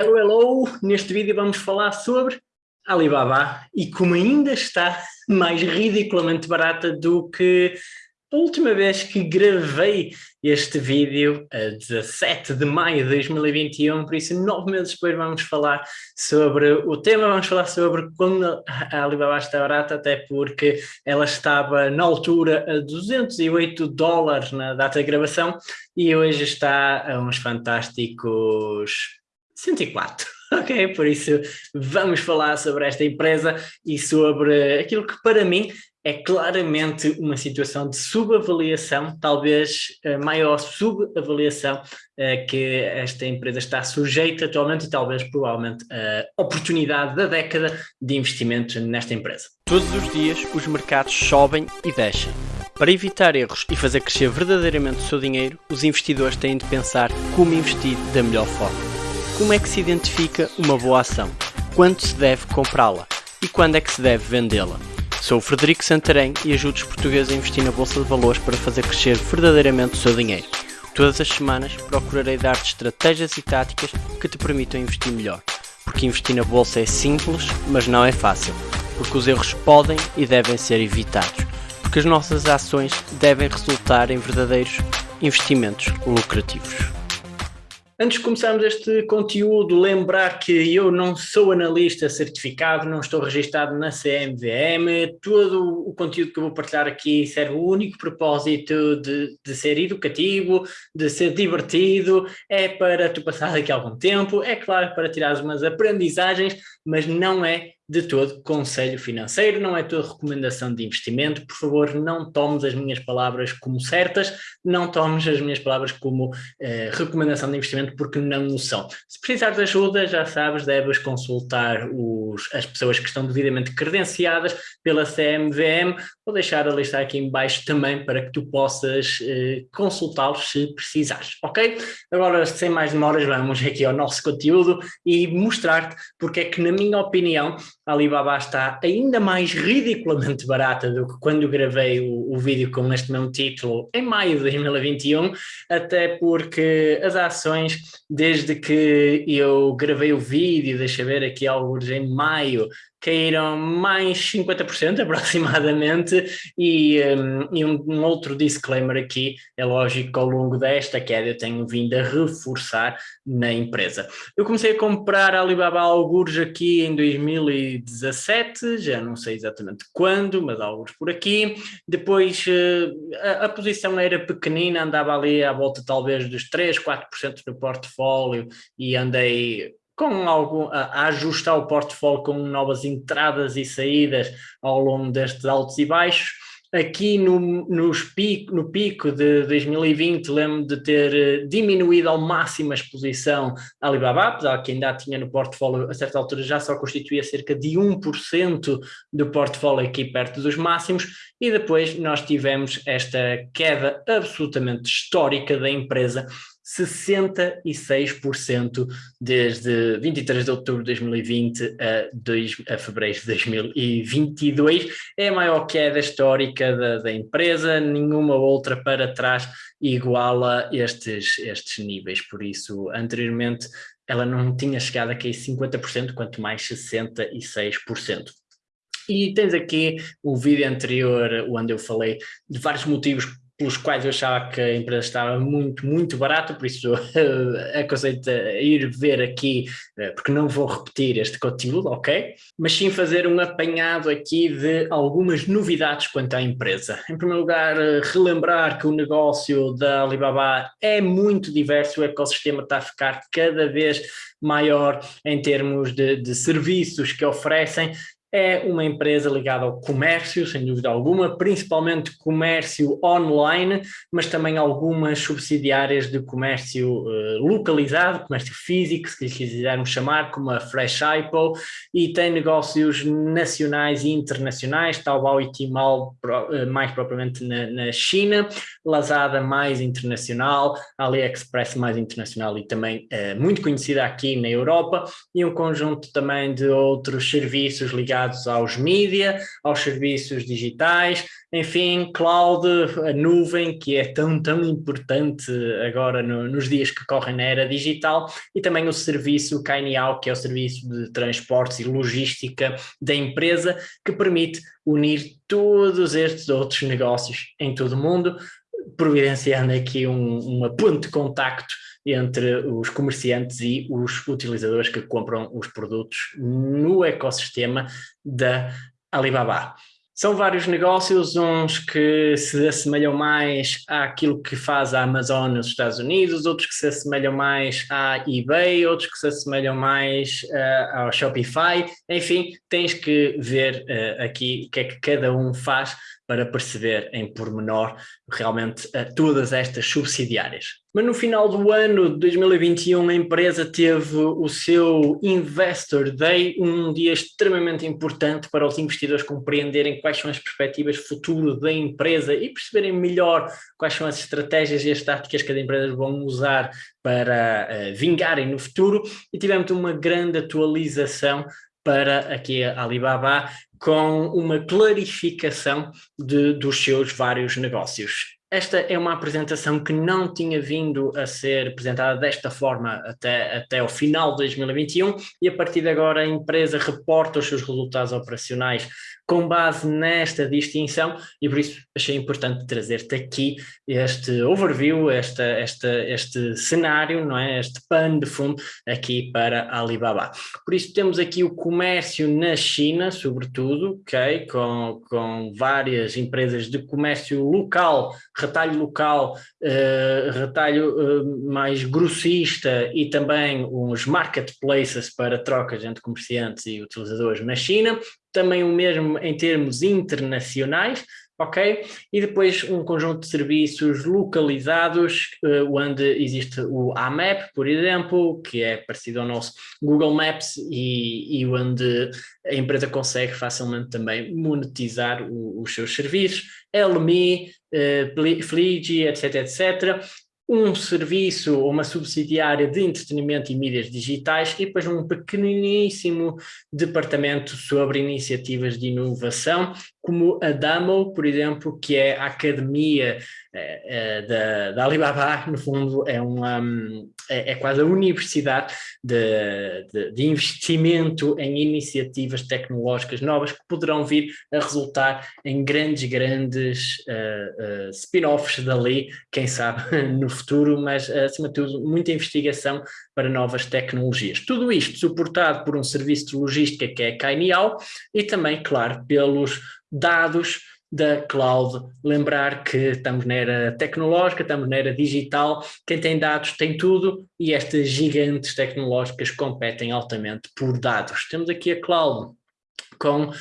Hello, hello! Neste vídeo vamos falar sobre Alibaba e como ainda está mais ridiculamente barata do que a última vez que gravei este vídeo, a 17 de maio de 2021, por isso nove meses depois vamos falar sobre o tema, vamos falar sobre quando a Alibaba está barata, até porque ela estava na altura a 208 dólares na data de gravação e hoje está a uns fantásticos 104. Ok, por isso vamos falar sobre esta empresa e sobre aquilo que para mim é claramente uma situação de subavaliação, talvez a maior subavaliação uh, que esta empresa está sujeita atualmente e talvez provavelmente a oportunidade da década de investimento nesta empresa. Todos os dias os mercados sobem e descem. Para evitar erros e fazer crescer verdadeiramente o seu dinheiro, os investidores têm de pensar como investir da melhor forma. Como é que se identifica uma boa ação? Quando se deve comprá-la? E quando é que se deve vendê-la? Sou o Frederico Santarém e ajudo os portugueses a investir na Bolsa de Valores para fazer crescer verdadeiramente o seu dinheiro. Todas as semanas procurarei dar-te estratégias e táticas que te permitam investir melhor. Porque investir na Bolsa é simples, mas não é fácil. Porque os erros podem e devem ser evitados. Porque as nossas ações devem resultar em verdadeiros investimentos lucrativos. Antes de começarmos este conteúdo, lembrar que eu não sou analista certificado, não estou registado na CMVM, todo o conteúdo que eu vou partilhar aqui serve o único propósito de, de ser educativo, de ser divertido, é para tu passar daqui a algum tempo, é claro para tirares umas aprendizagens, mas não é de todo conselho financeiro, não é toda recomendação de investimento, por favor não tomes as minhas palavras como certas, não tomes as minhas palavras como eh, recomendação de investimento porque não o são. Se precisares de ajuda, já sabes, deves consultar os, as pessoas que estão devidamente credenciadas pela CMVM, vou deixar a lista aqui em baixo também para que tu possas eh, consultá-los se precisares, ok? Agora, sem mais demoras, vamos aqui ao nosso conteúdo e mostrar-te porque é que, na minha opinião, Alibaba está ainda mais ridiculamente barata do que quando gravei o, o, vídeo com este mesmo título em maio de 2021, até porque as ações, desde que eu gravei o vídeo, deixa ver aqui alguns em maio, caíram mais 50% aproximadamente e, um, e um, um, outro disclaimer aqui, é lógico que ao longo desta queda eu tenho vindo a reforçar na empresa. Eu comecei a comprar Alibaba alguns aqui em 2017, já não sei exatamente quando, mas alguns por aqui, depois uh, a, a, posição era pequenina, andava ali à volta talvez dos 3, 4% do portfólio e andei com algo a, ajustar o portfólio com novas entradas e saídas ao longo destes altos e baixos. Aqui no, nos pico, no pico de 2020 lembro de ter eh, diminuído ao máximo a exposição à Alibaba, apesar que ainda tinha no portfólio, a certa altura já só constituía cerca de 1% do portfólio aqui perto dos máximos, e depois nós tivemos esta queda absolutamente histórica da empresa, 66% desde 23 de outubro de 2020 a, 2, a fevereiro de 2022. É a maior queda histórica da, da empresa, nenhuma outra para trás iguala estes, estes níveis. Por isso, anteriormente, ela não tinha chegado a cair 50%, quanto mais 66%. E tens aqui o vídeo anterior onde eu falei de vários motivos pelos quais eu achava que a empresa estava muito, muito barata, por isso aconselho-te a ir ver aqui, eh, porque não vou repetir este conteúdo, ok? Mas sim fazer um apanhado aqui de algumas novidades quanto à empresa. Em primeiro lugar, eh, relembrar que o negócio da Alibaba é muito diverso, o ecossistema está a ficar cada vez maior em termos de, de serviços que oferecem é uma empresa ligada ao comércio, sem dúvida alguma, principalmente comércio online, mas também algumas subsidiárias de comércio uh, localizado, comércio físico, se quisermos chamar, como a Fresh Apple, e tem negócios nacionais e internacionais, Taobao e Tmall uh, mais propriamente na, na, China, Lazada mais internacional, AliExpress mais internacional e também uh, muito conhecida aqui na Europa, e um conjunto também de outros serviços ligados aos mídia, aos serviços digitais, enfim, cloud, a nuvem, que é tão, tão importante agora no, nos dias que correm na era digital, e também o serviço Kainiao, que é o serviço de transportes e logística da empresa, que permite unir todos estes outros negócios em todo o mundo, providenciando aqui um, uma ponte de contacto entre os comerciantes e os utilizadores que compram os produtos no ecossistema da Alibaba. São vários negócios, uns que se assemelham mais àquilo que faz a Amazon nos Estados Unidos, outros que se assemelham mais à eBay, outros que se assemelham mais uh, ao Shopify. Enfim, tens que ver uh, aqui o que é que cada um faz para perceber em pormenor realmente uh, todas estas subsidiárias. Mas no final do ano de 2021 a empresa teve o seu Investor Day, um dia extremamente importante para os investidores compreenderem quais são as perspectivas futuro da empresa e perceberem melhor quais são as estratégias e as táticas que as empresas vão usar para uh, vingarem no futuro e tivemos uma grande atualização para aqui a Alibaba com uma clarificação de, dos seus vários negócios. Esta é uma apresentação que não tinha vindo a ser apresentada desta forma até, até o final de 2021 e a partir de agora a empresa reporta os seus resultados operacionais com base nesta distinção e por isso achei importante trazer-te aqui este overview, esta, esta, este cenário, não é? este pano de fundo aqui para Alibaba. Por isso temos aqui o comércio na China, sobretudo, okay? com, com várias empresas de comércio local, retalho local, uh, retalho uh, mais grossista e também os marketplaces para trocas entre comerciantes e utilizadores na China, também o mesmo em termos internacionais, ok? E depois um conjunto de serviços localizados, uh, onde existe o AMAP, por exemplo, que é parecido ao nosso Google Maps e, e onde a empresa consegue facilmente também monetizar o, os seus serviços, LMI, uh, etc, etc um serviço ou uma subsidiária de entretenimento e mídias digitais e depois um pequeníssimo departamento sobre iniciativas de inovação, como a DAMO, por exemplo, que é a academia é, é, da, da, Alibaba, no fundo é, uma, é, é quase a universidade de, de, de, investimento em iniciativas tecnológicas novas que poderão vir a resultar em grandes, grandes uh, uh, spin-offs dali, quem sabe no futuro, mas acima de tudo muita investigação para novas tecnologias. Tudo isto suportado por um serviço de logística que é Kainiao e também, claro, pelos dados da cloud. Lembrar que estamos na era tecnológica, estamos na era digital, quem tem dados tem tudo e estas gigantes tecnológicas competem altamente por dados. Temos aqui a cloud com uh,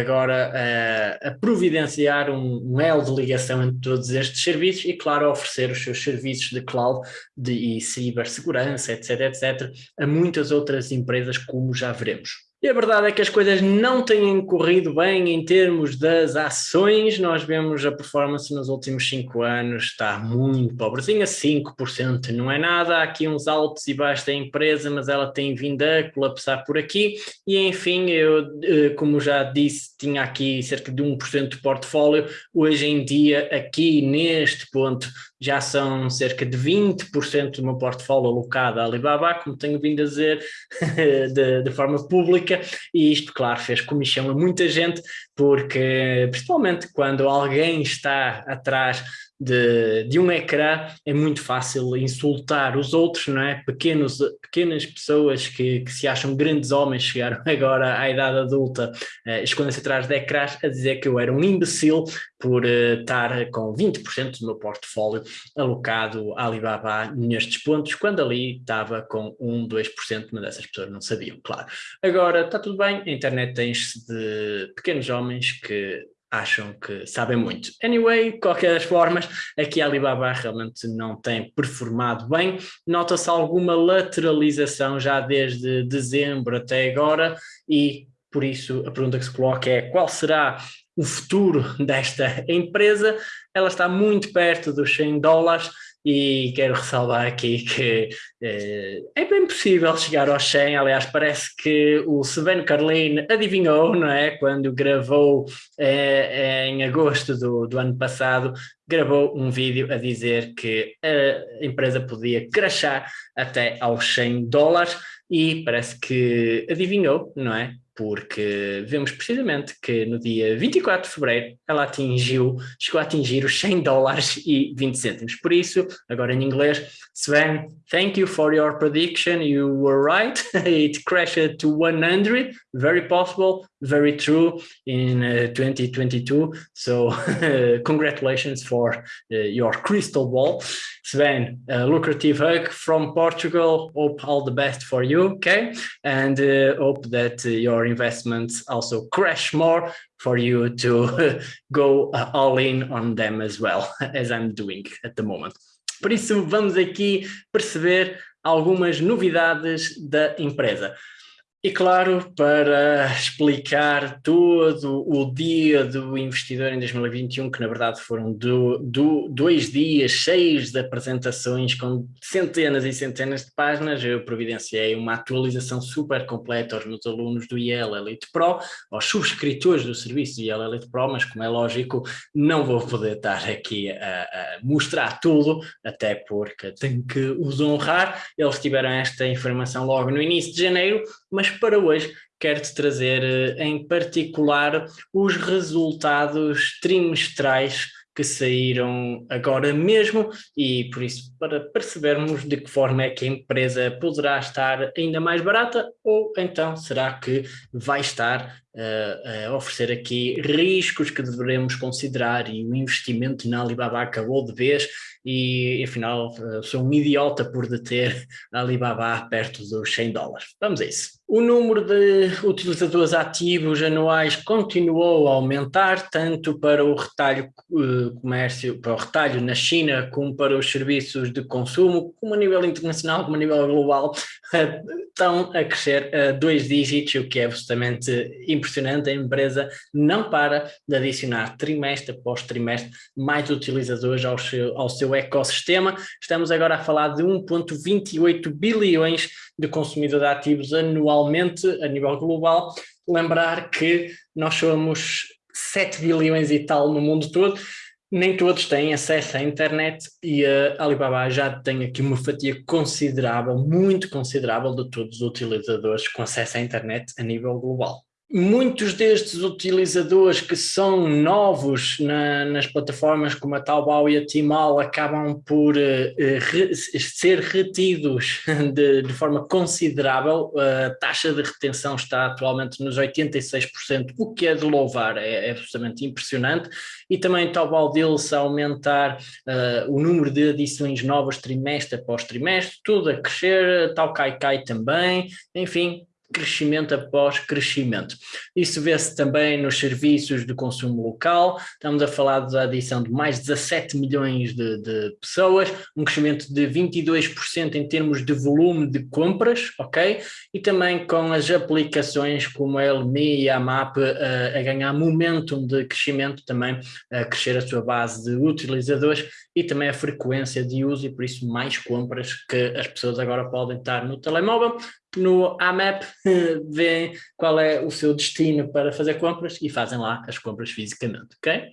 agora uh, a providenciar um, um elo de ligação entre todos estes serviços e, claro, oferecer os seus serviços de cloud de, e cibersegurança, etc, etc, a muitas outras empresas, como já veremos. E a verdade é que as coisas não têm corrido bem em termos das ações, nós vemos a performance nos últimos 5 anos está muito pobrezinha, 5% não é nada, há aqui uns altos e baixos da empresa, mas ela tem vindo a colapsar por aqui, e enfim, eu, eh, como já disse, tinha aqui cerca de 1% de portfólio, hoje em dia, aqui neste ponto, já são cerca de 20% do meu portfólio alocado à Alibaba, como tenho vindo a dizer de, de, forma pública, e isto, claro, fez comichão a muita gente, porque principalmente quando alguém está atrás de, de um ecrã é muito fácil insultar os outros, não é? Pequenos, pequenas pessoas que, que se acham grandes homens chegaram agora à idade adulta, uh, escondem-se atrás de ecrãs a dizer que eu era um imbecil por uh, estar com 20% do meu portfólio alocado à Alibaba nestes pontos, quando ali estava com 1, 2%, mas essas pessoas não sabiam, claro. Agora, está tudo bem, a internet tem-se de pequenos homens que acham que sabem muito. Anyway, qualquer das formas, aqui a Alibaba realmente não tem performado bem, nota-se alguma lateralização já desde dezembro até agora e por isso a pergunta que se coloca é qual será o futuro desta empresa? Ela está muito perto dos 100 dólares, e quero ressalvar aqui que uh, é bem possível chegar aos 100, aliás parece que o Sven Carlin adivinhou, não é, quando gravou uh, em agosto do, do ano passado, gravou um vídeo a dizer que a empresa podia crashar até aos 100 dólares. E parece que adivinhou, não é? Porque vemos precisamente que no dia 24 de fevereiro ela atingiu, chegou a atingir os 100 dólares e 20 cêntimos. Por isso, agora em inglês, Sven, thank you for your prediction, you were right, it crashed to 100, very possible, very true in uh, 2022, so congratulations for uh, your crystal ball. Sven, lucrative hug from Portugal, hope all the best for you, okay? And uh, hope that uh, your investments also crash more for you to go all in on them as well, as I'm doing at the moment. Por isso, vamos aqui perceber algumas novidades da empresa. E claro, para explicar todo o dia do investidor em 2021, que na verdade foram do, do, dois dias cheios de apresentações com centenas e centenas de páginas, eu providenciei uma atualização super completa aos meus alunos do IEL Elite Pro, aos subscritores do serviço do IEL Elite Pro, mas como é lógico, não vou poder estar aqui a, a mostrar tudo, até porque tenho que os honrar. Eles tiveram esta informação logo no início de janeiro, mas para hoje quero-te trazer eh, em particular os resultados trimestrais que saíram agora mesmo e por isso para percebermos de que forma é que a empresa poderá estar ainda mais barata ou então será que vai estar uh, a oferecer aqui riscos que devemos considerar e o investimento na Alibaba acabou de vez e afinal uh, sou um idiota por deter a Alibaba perto dos 100 dólares. Vamos a isso. O número de utilizadores ativos anuais continuou a aumentar, tanto para o retalho uh, comércio, para o retalho na China, como para os serviços de consumo, como a nível internacional, como a nível global, uh, estão a crescer a dois dígitos, o que é absolutamente impressionante. A empresa não para de adicionar trimestre após trimestre mais utilizadores ao seu, ao seu ecossistema. Estamos agora a falar de 1,28 bilhões de consumidores ativos anualmente a nível global. Lembrar que nós somos 7 bilhões e tal no mundo todo, nem todos têm acesso à internet e a Alibaba já tem aqui uma fatia considerável, muito considerável de todos os utilizadores com acesso à internet a nível global. Muitos destes utilizadores que são novos na, nas plataformas como a Taobao e a Tmall acabam por uh, re, ser retidos de, de, forma considerável. A taxa de retenção está atualmente nos 86%, o que é de louvar, é, é absolutamente impressionante. E também Taobao Deals a aumentar uh, o número de adições novas trimestre após trimestre, tudo a crescer, tal Kaikai também, enfim, crescimento após crescimento. Isso vê-se também nos serviços de consumo local, estamos a falar da adição de mais de 17 milhões de, de pessoas, um crescimento de 22% em termos de volume de compras, ok? E também com as aplicações como a LMI e a MAP a, a ganhar momentum de crescimento, também a crescer a sua base de utilizadores e também a frequência de uso e por isso mais compras que as pessoas agora podem estar no telemóvel, no AMAP veem qual é o seu destino para fazer compras e fazem lá as compras fisicamente, ok?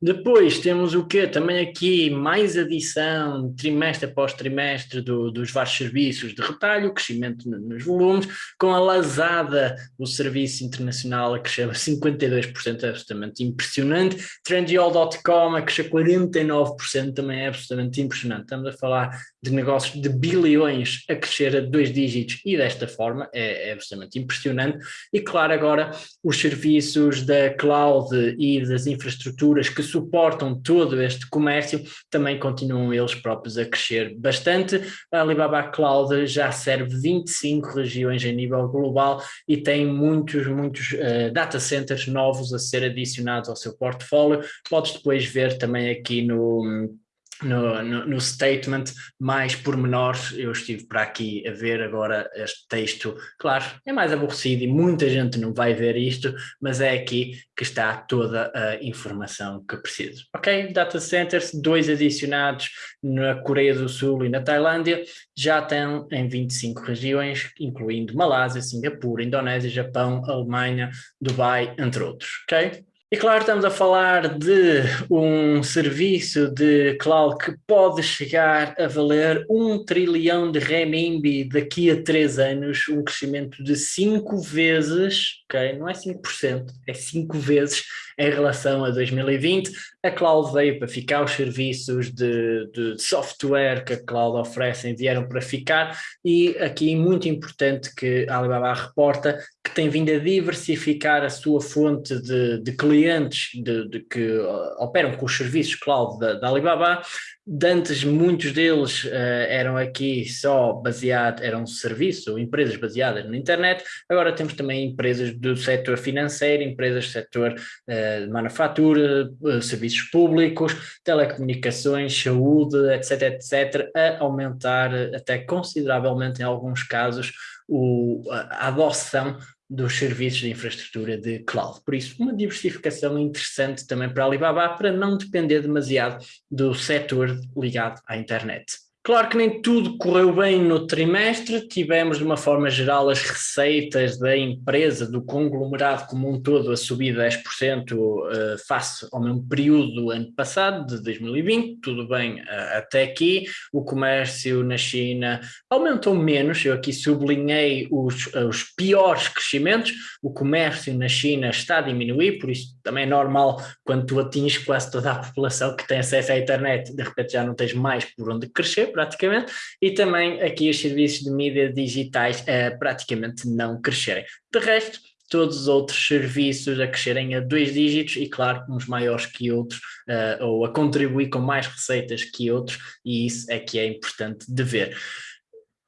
Depois temos o que? Também aqui mais adição trimestre após trimestre do, dos vários serviços de retalho, crescimento nos volumes, com a Lazada, o serviço internacional a crescer 52%, é absolutamente impressionante, Trendyol.com a crescer 49%, também é absolutamente impressionante, estamos a falar de negócios de bilhões a crescer a dois dígitos e desta forma é, é absolutamente impressionante. E claro, agora os serviços da cloud e das infraestruturas que suportam todo este comércio também continuam eles próprios a crescer bastante. A Alibaba Cloud já serve 25 regiões a nível global e tem muitos, muitos uh, data centers novos a ser adicionados ao seu portfólio. Podes depois ver também aqui no no, no, no, statement mais pormenores. Eu estive para aqui a ver agora este texto. Claro, é mais aborrecido e muita gente não vai ver isto, mas é aqui que está toda a informação que preciso. Ok? Data centers, dois adicionados na Coreia do Sul e na Tailândia, já estão em 25 regiões, incluindo Malásia, Singapura, Indonésia, Japão, Alemanha, Dubai, entre outros. Ok? E claro, estamos a falar de um serviço de cloud que pode chegar a valer um trilhão de renminbi daqui a três anos, um crescimento de cinco vezes, ok? Não é 5%, é cinco vezes em relação a 2020. A cloud veio para ficar, os serviços de, de software que a cloud oferecem vieram para ficar e aqui muito importante que a Alibaba reporta que tem vindo a diversificar a sua fonte de, de clientes de, de que uh, operam com os serviços cloud da, da Alibaba, de antes muitos deles uh, eram aqui só baseados, eram serviços ou empresas baseadas na internet, agora temos também empresas do setor financeiro, empresas do setor uh, de manufatura, uh, serviços públicos, telecomunicações, saúde, etc, etc, a aumentar até consideravelmente em alguns casos o, a adoção dos serviços de infraestrutura de cloud. Por isso, uma diversificação interessante também para a Alibaba para não depender demasiado do setor ligado à internet. Claro que nem tudo correu bem no trimestre, tivemos de uma forma geral as receitas da empresa, do conglomerado como um todo a subir 10% uh, face ao mesmo período do ano passado, de 2020, tudo bem uh, até aqui, o comércio na China aumentou menos, eu aqui sublinhei os, uh, os piores crescimentos, o comércio na China está a diminuir, por isso também é normal quando tu atinges quase toda a população que tem acesso à internet, de repente já não tens mais por onde crescer, praticamente, e também aqui os serviços de mídia digitais uh, praticamente não crescerem. De resto, todos os outros serviços a crescerem a dois dígitos e claro, uns maiores que outros, uh, ou a contribuir com mais receitas que outros, e isso é que é importante de ver.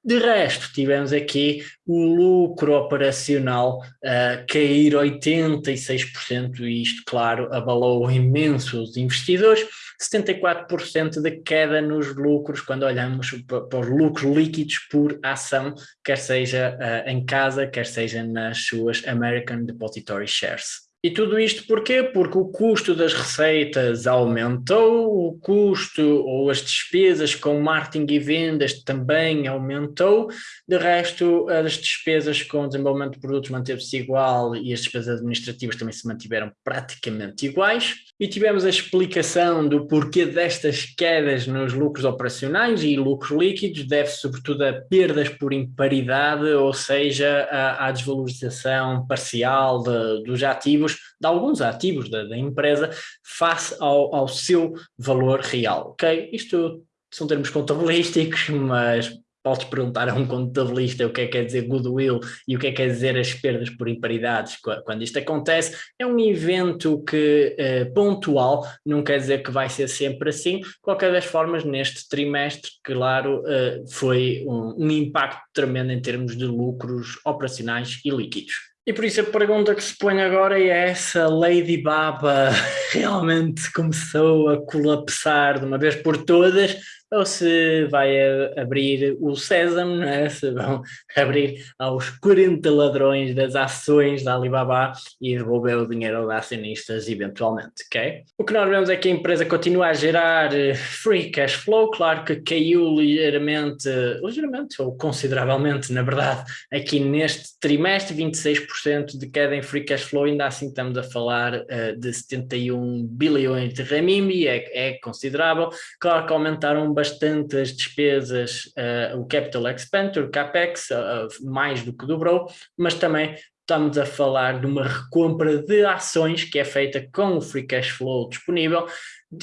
De resto, tivemos aqui o lucro operacional uh, cair 86%, e isto, claro, abalou imenso os investidores, 74% de queda nos lucros quando olhamos para os lucros líquidos por ação, quer seja uh, em casa, quer seja nas suas American Depository Shares. E tudo isto porquê? Porque o custo das receitas aumentou, o custo ou as despesas com marketing e vendas também aumentou, de resto as despesas com desenvolvimento de produtos manteve-se igual e as despesas administrativas também se mantiveram praticamente iguais. E tivemos a explicação do porquê destas quedas nos lucros operacionais e lucros líquidos, deve-se sobretudo a perdas por imparidade, ou seja, à desvalorização parcial de, dos ativos, de alguns ativos da, da empresa, face ao, ao seu valor real. Ok? Isto são termos contabilísticos, mas podes perguntar a um contabilista o que é que quer dizer goodwill e o que é que quer dizer as perdas por imparidades quando isto acontece. É um evento que é pontual, não quer dizer que vai ser sempre assim. Qualquer das formas, neste trimestre, claro, eh, foi um, um impacto tremendo em termos de lucros operacionais e líquidos. E por isso a pergunta que se põe agora é se a Lady Baba realmente começou a colapsar de uma vez por todas ou se vai abrir o sésamo, é? se vão abrir aos 40 ladrões das ações da Alibaba e devolver o dinheiro aos acionistas eventualmente, ok? O que nós vemos é que a empresa continua a gerar eh, free cash flow, claro que caiu ligeiramente, ligeiramente ou consideravelmente, na verdade, aqui neste trimestre, 26% de queda em free cash flow, ainda assim estamos a falar uh, de 71 bilhões de renminbi, é, é considerável, claro que aumentaram bastante as despesas, uh, o capital expenditure, o capex, uh, mais do que dobrou, mas também estamos a falar de uma recompra de ações que é feita com o free cash flow disponível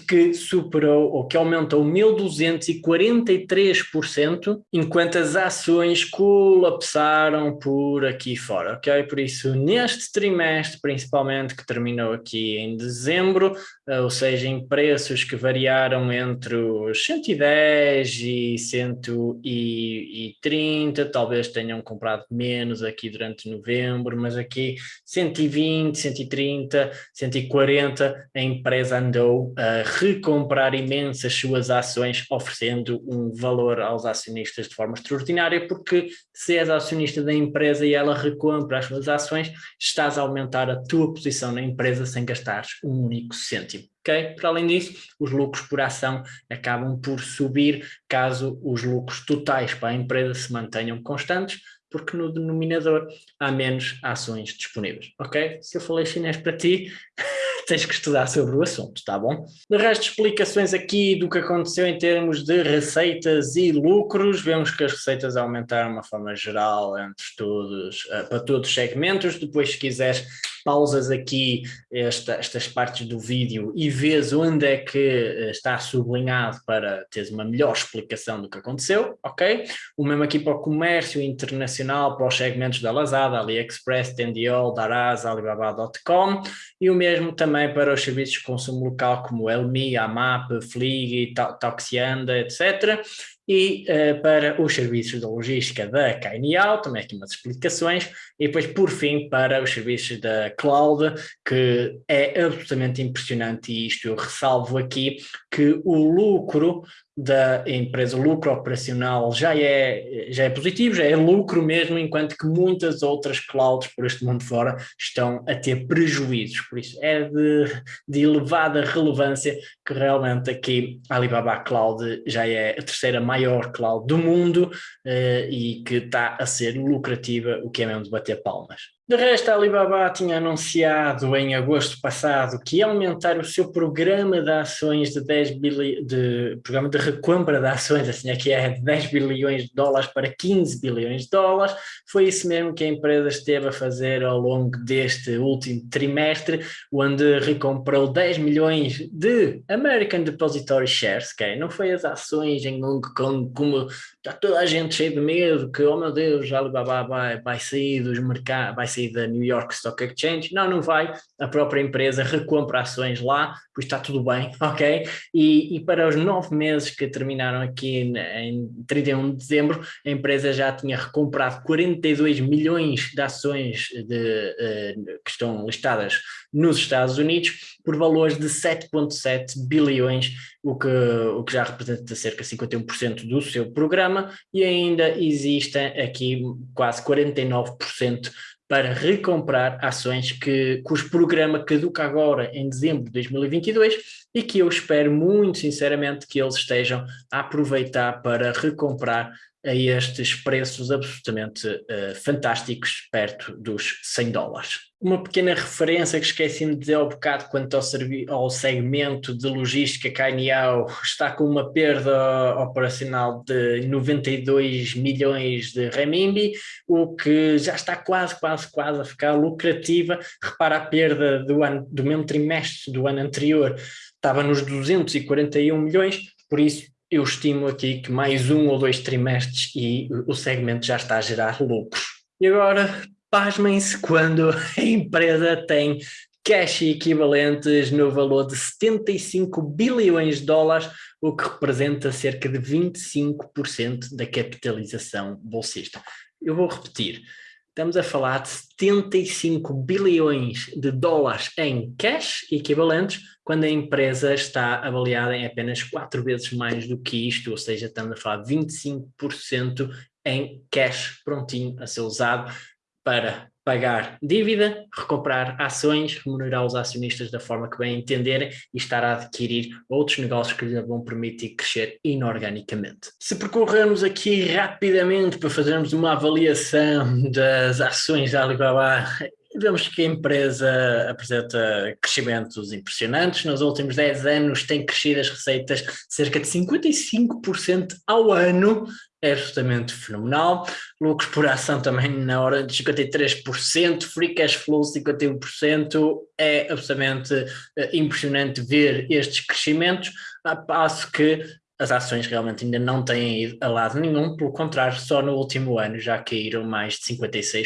que superou ou que aumentou 1243%, enquanto as ações colapsaram por aqui fora, ok? Por isso, neste trimestre, principalmente, que terminou aqui em dezembro, eh, ou seja, em preços que variaram entre os 110 e 130, talvez tenham comprado menos aqui durante novembro, mas aqui 120, 130, 140, a empresa andou uh, recomprar imensas suas ações, oferecendo um valor aos acionistas de forma extraordinária, porque se és acionista da empresa e ela recompra as suas ações, estás a aumentar a tua posição na empresa sem gastares um único cêntimo. Okay? Para além disso, os lucros por ação acabam por subir caso os lucros totais para a empresa se mantenham constantes, porque no denominador há menos ações disponíveis, ok? Se eu falei chinês para ti, tens que estudar sobre o assunto, tá bom? De resto, explicações aqui do que aconteceu em termos de receitas e lucros, vemos que as receitas aumentaram de uma forma geral entre todos, uh, para todos os segmentos, depois se quiseres pausas aqui esta, estas partes do vídeo e vês onde é que eh, está sublinhado para teres uma melhor explicação do que aconteceu, ok? O mesmo aqui para o comércio internacional, para os segmentos da Lazada, AliExpress, Tendiol, Daraz, Alibaba.com e o mesmo também para os serviços de consumo local como Elmi, Amap, Flig, Toxianda, etc e uh, para os serviços de logística da Cainial, também aqui umas explicações, e depois por fim para os serviços da Cloud, que é absolutamente impressionante e isto eu ressalvo aqui, que o lucro da empresa, o lucro operacional já é, já é positivo, já é lucro mesmo, enquanto que muitas outras clouds por este mundo fora estão a ter prejuízos, por isso é de, de elevada relevância que realmente aqui a Alibaba Cloud já é a terceira maior cloud do mundo eh, e que está a ser lucrativa, o que é mesmo de bater palmas. De resto, a Alibaba tinha anunciado em agosto passado que ia aumentar o seu programa de ações de 10 bilhões, de programa de recompra de ações, assim aqui é de 10 bilhões de dólares para 15 bilhões de dólares. Foi isso mesmo que a empresa esteve a fazer ao longo deste último trimestre, onde recomprou 10 milhões de American Depository Shares, que não foi as ações em Hong Kong, como está toda a gente cheia de medo, que, oh meu Deus, a Alibaba vai, vai sair dos mercados, vai sair da New York Stock Exchange. Não, não vai. A própria empresa recompra ações lá, pois está tudo bem, ok? E, e para os nove meses que terminaram aqui em 31 de dezembro, a empresa já tinha recomprado 42 milhões de ações de, uh, que estão listadas nos Estados Unidos por valores de 7,7 bilhões, o que, o que já representa cerca de 51% do seu programa, e ainda existem aqui quase 49% para recomprar ações que, cujo programa caduca agora em dezembro de 2022 e que eu espero muito sinceramente que eles estejam a aproveitar para recomprar a estes preços absolutamente uh, fantásticos, perto dos 100 dólares. Uma pequena referência que esqueci-me de dizer ao bocado quanto ao, ao segmento de logística Cainiao está com uma perda operacional de 92 milhões de renminbi, o que já está quase, quase, quase a ficar lucrativa. Repara a perda do, ano, do mesmo trimestre do ano anterior, estava nos 241 milhões, por isso eu estimo aqui que mais um ou dois trimestres e o segmento já está a gerar lucros. E agora, pasmem-se quando a empresa tem cash equivalentes no valor de 75 bilhões de dólares, o que representa cerca de 25% da capitalização bolsista. Eu vou repetir, estamos a falar de 75 bilhões de dólares em cash equivalentes, quando a empresa está avaliada em apenas quatro vezes mais do que isto, ou seja, estamos a falar de 25% em cash prontinho a ser usado para pagar dívida, recomprar ações, remunerar os acionistas da forma que bem entenderem e estar a adquirir outros negócios que lhe vão permitir crescer inorganicamente. Se percorrermos aqui rapidamente para fazermos uma avaliação das ações da Alibaba Vemos que a empresa apresenta crescimentos impressionantes. Nos últimos 10 anos tem crescido as receitas cerca de 55% ao ano, é absolutamente fenomenal. Lucros por ação também na hora de 53%, free cash flow 51%. É absolutamente eh, impressionante ver estes crescimentos, a passo que as ações realmente ainda não têm ido a lado nenhum, pelo contrário, só no último ano já caíram mais de 56%.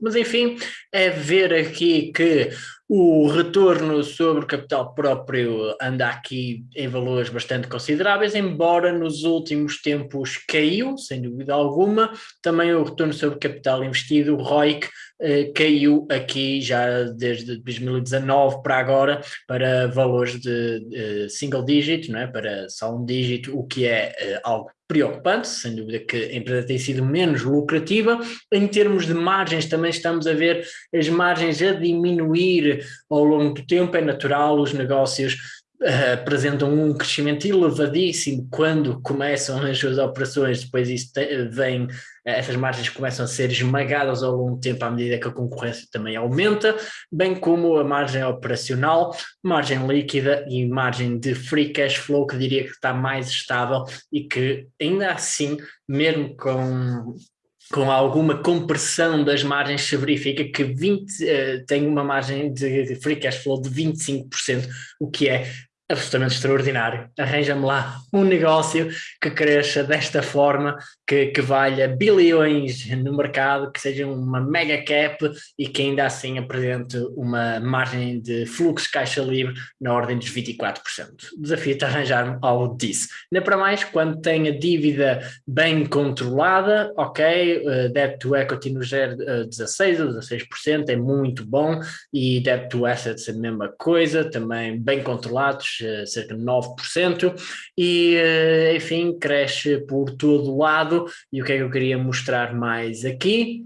Mas enfim, é ver aqui que O retorno sobre capital próprio anda aqui em valores bastante consideráveis, embora nos últimos tempos caiu, sem dúvida alguma. Também o retorno sobre capital investido, o ROIC, eh, caiu aqui já desde 2019 para agora para valores de eh, single digit, não é? para só um dígito, o que é eh, algo preocupante, sem dúvida que a empresa tem sido menos lucrativa. Em termos de margens, também estamos a ver as margens a diminuir ao longo do tempo, é natural, os negócios uh, apresentam um crescimento elevadíssimo quando começam as suas operações, depois isso te, vem, essas margens começam a ser esmagadas ao longo do tempo à medida que a concorrência também aumenta, bem como a margem operacional, margem líquida e margem de free cash flow que diria que está mais estável e que ainda assim, mesmo com com alguma compressão das margens, se verifica que 20, uh, tem uma margem de, de, free cash flow de 25%, o que é absolutamente extraordinário. Arranja-me lá um negócio que cresça desta forma, que, que valha bilhões no mercado, que seja uma mega cap e que ainda assim apresente uma margem de fluxo caixa livre na ordem dos 24%. Desafio-te a arranjar-me algo disso. Ainda para mais, quando tem a dívida bem controlada, ok, uh, debt to equity no GER uh, 16 ou 16% é muito bom e debt to assets é a mesma coisa, também bem controlados, uh, cerca de 9%, e uh, enfim, cresce por todo lado, e o que é que eu queria mostrar mais aqui?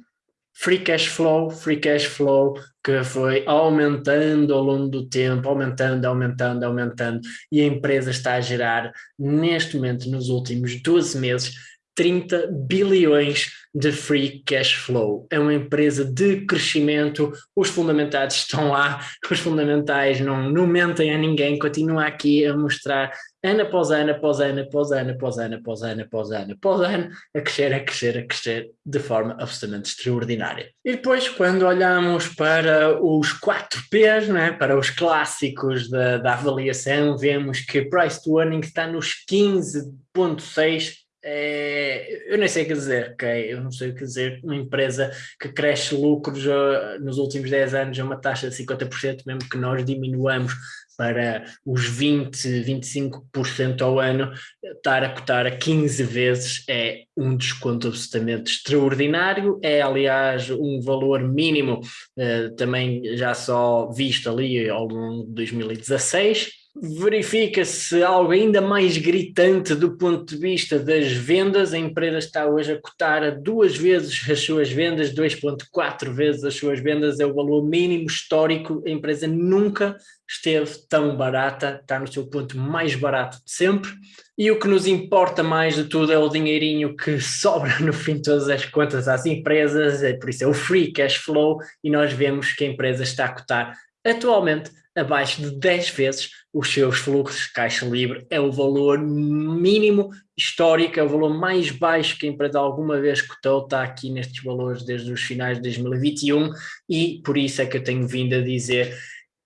Free cash flow, free cash flow que foi aumentando ao longo do tempo, aumentando, aumentando, aumentando, e a empresa está a gerar, neste momento, nos últimos 12 meses, 30 bilhões de free cash flow. É uma empresa de crescimento, os fundamentais estão lá, os fundamentais não, não mentem a ninguém, continua aqui a mostrar ano após ano, após ano, após ano, após ano, após ano, após ano, após ano, a crescer, a crescer, a crescer de forma absolutamente extraordinária. E depois, quando olhamos para os 4 P's, né, para os clássicos da, da avaliação, vemos que price to earning está nos 15.6 é, eu nem sei o que dizer, ok? Eu não sei o que dizer. Uma empresa que cresce lucros uh, nos últimos 10 anos a uma taxa de 50%, mesmo que nós diminuamos para os 20, 25% ao ano, estar a cotar a 15 vezes é um desconto absolutamente extraordinário, é aliás um valor mínimo uh, também já só visto ali ao longo de 2016, verifica-se algo ainda mais gritante do ponto de vista das vendas. A empresa está hoje a cotar a duas vezes as suas vendas, 2,4 vezes as suas vendas, é o valor mínimo histórico. A empresa nunca esteve tão barata, está no seu ponto mais barato de sempre. E o que nos importa mais de tudo é o dinheirinho que sobra no fim de todas as contas às empresas, é por isso é o free cash flow, e nós vemos que a empresa está a cotar atualmente abaixo de 10 vezes os seus fluxos de caixa livre. É o valor mínimo histórico, é o valor mais baixo que a empresa alguma vez cotou, está aqui nestes valores desde os finais de 2021 e por isso é que eu tenho vindo a dizer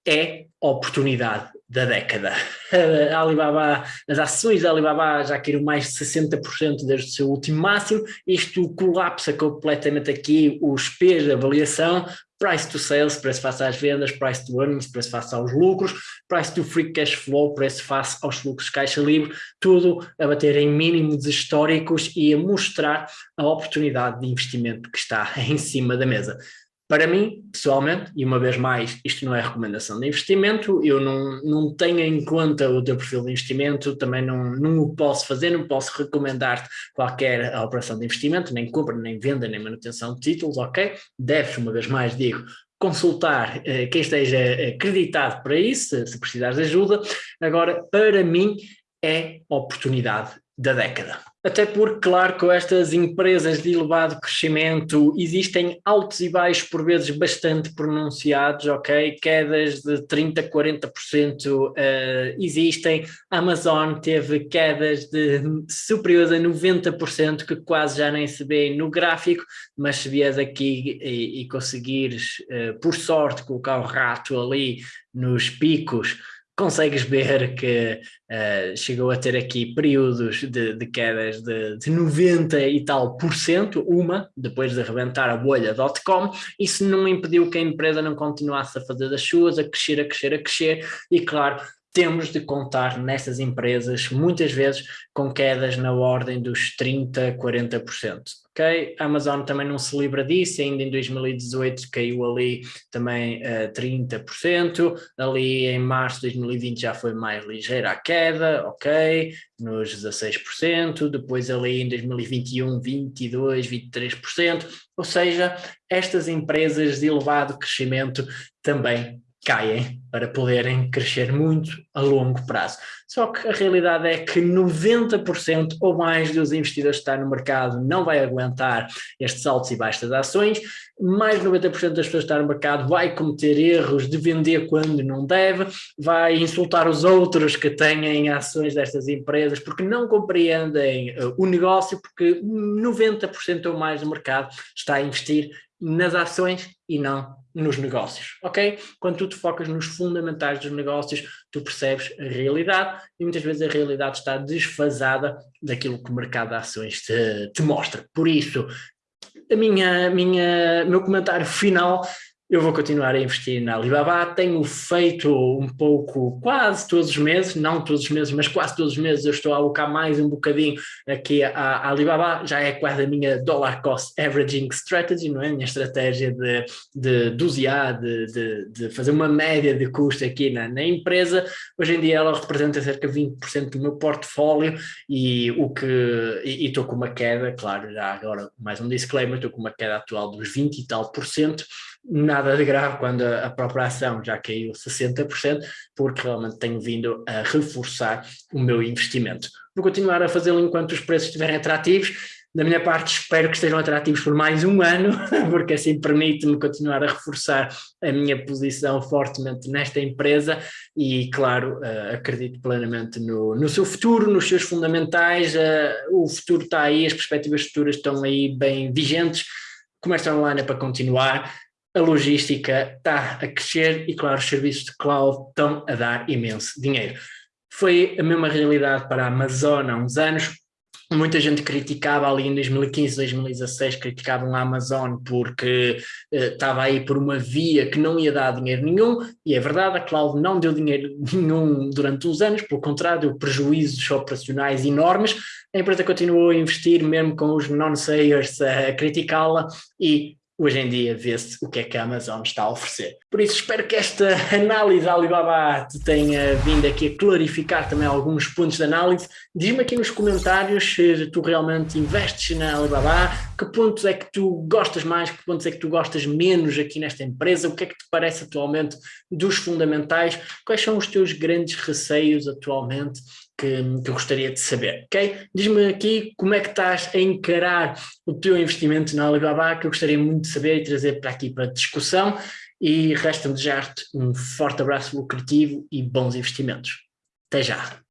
é oportunidade da década. A Alibaba, as ações da Alibaba já caíram mais de 60% desde o seu último máximo, isto colapsa completamente aqui os P's de avaliação, price to sales, preço face às vendas, price to earnings, preço face aos lucros, price to free cash flow, preço face aos fluxos de caixa livre, tudo a bater em mínimos históricos e a mostrar a oportunidade de investimento que está em cima da mesa. Para mim, pessoalmente, e uma vez mais, isto não é recomendação de investimento, eu não, não tenho em conta o teu perfil de investimento, também não, não o posso fazer, não posso recomendar-te qualquer operação de investimento, nem compra, nem venda, nem manutenção de títulos, ok? Deves, uma vez mais, digo, consultar eh, quem esteja acreditado para isso, se, se precisares de ajuda. Agora, para mim, é oportunidade da década. Até porque, claro, com estas empresas de elevado crescimento existem altos e baixos por vezes bastante pronunciados, ok? Quedas de 30%, 40% uh, existem. Amazon teve quedas de superiores a 90% que quase já nem se vê no gráfico, mas se vies aqui e, e conseguires, uh, por sorte, colocar o rato ali nos picos consegues ver que uh, chegou a ter aqui períodos de, de quedas de, de 90 e tal por cento, uma, depois de arrebentar a bolha.com, isso não impediu que a empresa não continuasse a fazer das suas, a crescer, a crescer, a crescer, e claro, temos de contar nessas empresas, muitas vezes, com quedas na ordem dos 30%, 40%. Okay? A Amazon também não se livra disso, ainda em 2018 caiu ali também uh, 30%, ali em março de 2020 já foi mais ligeira a queda, ok, nos 16%, depois ali em 2021 22%, 23%, ou seja, estas empresas de elevado crescimento também caem para poderem crescer muito a longo prazo. Só que a realidade é que 90% ou mais dos investidores que estão no mercado não vai aguentar estes altos e baixos das ações, mais de 90% das pessoas que estão no mercado vai cometer erros de vender quando não deve, vai insultar os outros que têm ações destas empresas porque não compreendem uh, o negócio, porque 90% ou mais do mercado está a investir nas ações e não nos negócios, ok? Quando tu te focas nos fundamentais dos negócios, tu percebes a realidade e muitas vezes a realidade está desfasada daquilo que o mercado de ações te, te mostra. Por isso, a minha, minha, meu comentário final eu vou continuar a investir na Alibaba, tenho feito um pouco, quase todos os meses, não todos os meses, mas quase todos os meses eu estou a alocar mais um bocadinho aqui à, Alibaba, já é quase a minha dollar cost averaging strategy, não é? Minha estratégia de, de dosear, de, de, de fazer uma média de custo aqui na, na empresa, hoje em dia ela representa cerca de 20% do meu portfólio e o que, e estou com uma queda, claro, já agora mais um disclaimer, estou com uma queda atual dos 20 e tal por cento, nada de grave quando a própria ação já caiu 60%, porque realmente tenho vindo a reforçar o meu investimento. Vou continuar a fazê-lo enquanto os preços estiverem atrativos, da minha parte espero que estejam atrativos por mais um ano, porque assim permite-me continuar a reforçar a minha posição fortemente nesta empresa e claro, uh, acredito plenamente no, no seu futuro, nos seus fundamentais, uh, o futuro está aí, as perspectivas futuras estão aí bem vigentes, comércio online é para continuar, a logística está a crescer e, claro, os serviços de cloud estão a dar imenso dinheiro. Foi a mesma realidade para a Amazon há uns anos, muita gente criticava ali em 2015, 2016, criticavam a Amazon porque uh, estava aí por uma via que não ia dar dinheiro nenhum, e é verdade, a cloud não deu dinheiro nenhum durante uns anos, pelo contrário, deu prejuízos operacionais enormes, a empresa continuou a investir mesmo com os non-sayers a criticá-la e hoje em dia vê-se o que é que a Amazon está a oferecer. Por isso espero que esta análise da Alibaba te tenha vindo aqui a clarificar também alguns pontos de análise. Diz-me aqui nos comentários se tu realmente investes na Alibaba, que pontos é que tu gostas mais, que pontos é que tu gostas menos aqui nesta empresa, o que é que te parece atualmente dos fundamentais, quais são os teus grandes receios atualmente que, que eu gostaria de saber, ok? Diz-me aqui como é que estás a encarar o teu investimento na Alibaba, que eu gostaria muito de saber e trazer para aqui para discussão, e resta-me desejar-te um forte abraço lucrativo e bons investimentos. Até já!